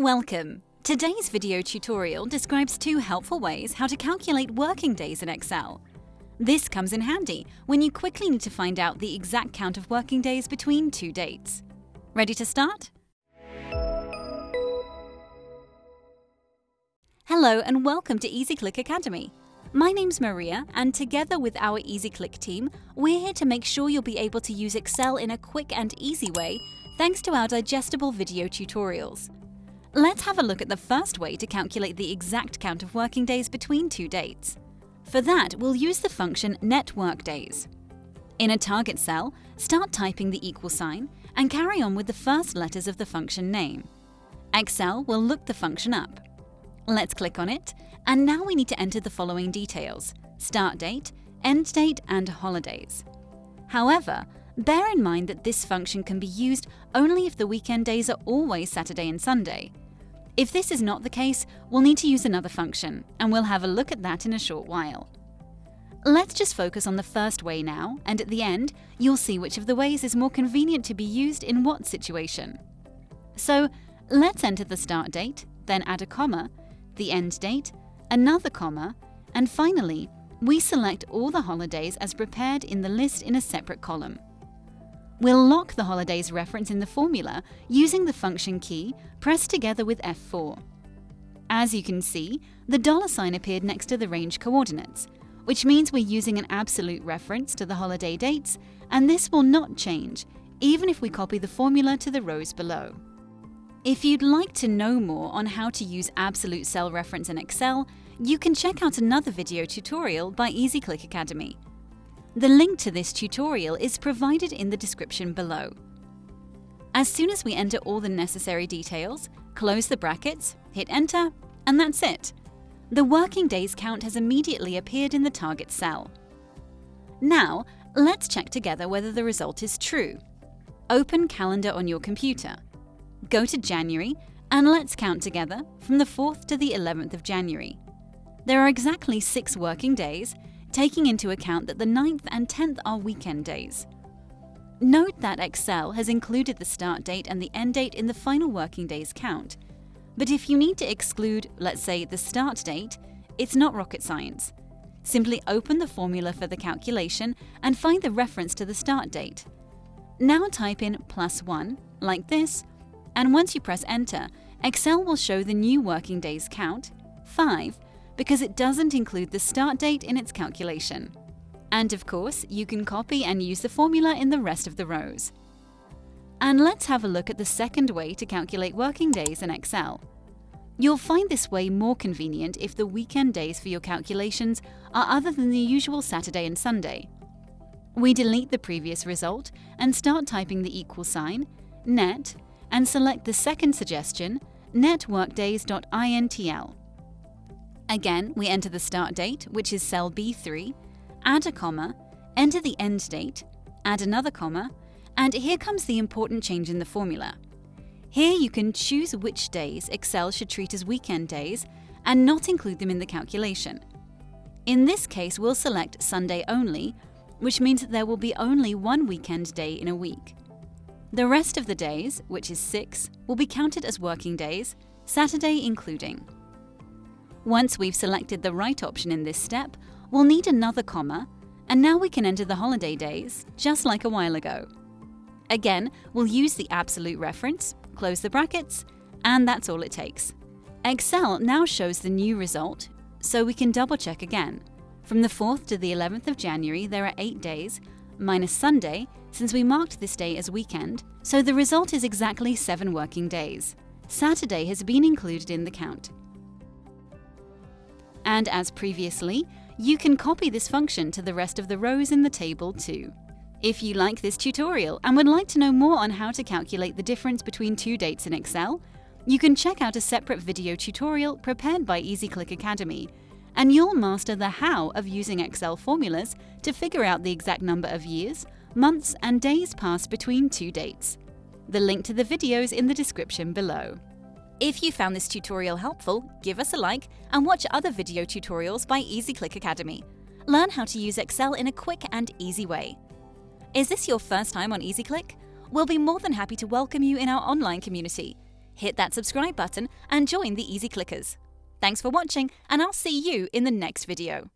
Welcome! Today's video tutorial describes two helpful ways how to calculate working days in Excel. This comes in handy when you quickly need to find out the exact count of working days between two dates. Ready to start? Hello and welcome to EasyClick Academy. My name's Maria and together with our EasyClick team, we're here to make sure you'll be able to use Excel in a quick and easy way thanks to our digestible video tutorials. Let's have a look at the first way to calculate the exact count of working days between two dates. For that, we'll use the function networkdays. In a target cell, start typing the equal sign and carry on with the first letters of the function name. Excel will look the function up. Let's click on it, and now we need to enter the following details start date, end date, and holidays. However, bear in mind that this function can be used only if the weekend days are always Saturday and Sunday. If this is not the case, we'll need to use another function, and we'll have a look at that in a short while. Let's just focus on the first way now, and at the end, you'll see which of the ways is more convenient to be used in what situation. So, let's enter the start date, then add a comma, the end date, another comma, and finally, we select all the holidays as prepared in the list in a separate column. We'll lock the holidays reference in the formula using the function key pressed together with F4. As you can see, the dollar sign appeared next to the range coordinates, which means we're using an absolute reference to the holiday dates, and this will not change, even if we copy the formula to the rows below. If you'd like to know more on how to use absolute cell reference in Excel, you can check out another video tutorial by EasyClick Academy. The link to this tutorial is provided in the description below. As soon as we enter all the necessary details, close the brackets, hit enter, and that's it. The working days count has immediately appeared in the target cell. Now, let's check together whether the result is true. Open Calendar on your computer. Go to January and let's count together from the 4th to the 11th of January. There are exactly six working days taking into account that the 9th and 10th are weekend days. Note that Excel has included the start date and the end date in the final working days count. But if you need to exclude, let's say, the start date, it's not rocket science. Simply open the formula for the calculation and find the reference to the start date. Now type in plus 1, like this, and once you press enter, Excel will show the new working days count, 5, because it doesn't include the start date in its calculation. And of course, you can copy and use the formula in the rest of the rows. And let's have a look at the second way to calculate working days in Excel. You'll find this way more convenient if the weekend days for your calculations are other than the usual Saturday and Sunday. We delete the previous result and start typing the equal sign, net, and select the second suggestion, networkdays.intl. Again, we enter the start date, which is cell B3, add a comma, enter the end date, add another comma, and here comes the important change in the formula. Here you can choose which days Excel should treat as weekend days and not include them in the calculation. In this case, we'll select Sunday only, which means that there will be only one weekend day in a week. The rest of the days, which is six, will be counted as working days, Saturday including. Once we've selected the right option in this step, we'll need another comma, and now we can enter the holiday days, just like a while ago. Again, we'll use the absolute reference, close the brackets, and that's all it takes. Excel now shows the new result, so we can double check again. From the 4th to the 11th of January, there are 8 days, minus Sunday, since we marked this day as weekend, so the result is exactly 7 working days. Saturday has been included in the count. And as previously, you can copy this function to the rest of the rows in the table too. If you like this tutorial and would like to know more on how to calculate the difference between two dates in Excel, you can check out a separate video tutorial prepared by EasyClick Academy, and you'll master the how of using Excel formulas to figure out the exact number of years, months and days passed between two dates. The link to the video is in the description below. If you found this tutorial helpful, give us a like and watch other video tutorials by EasyClick Academy. Learn how to use Excel in a quick and easy way. Is this your first time on EasyClick? We'll be more than happy to welcome you in our online community. hit that subscribe button and join the Easy Clickers. Thanks for watching, and I'll see you in the next video.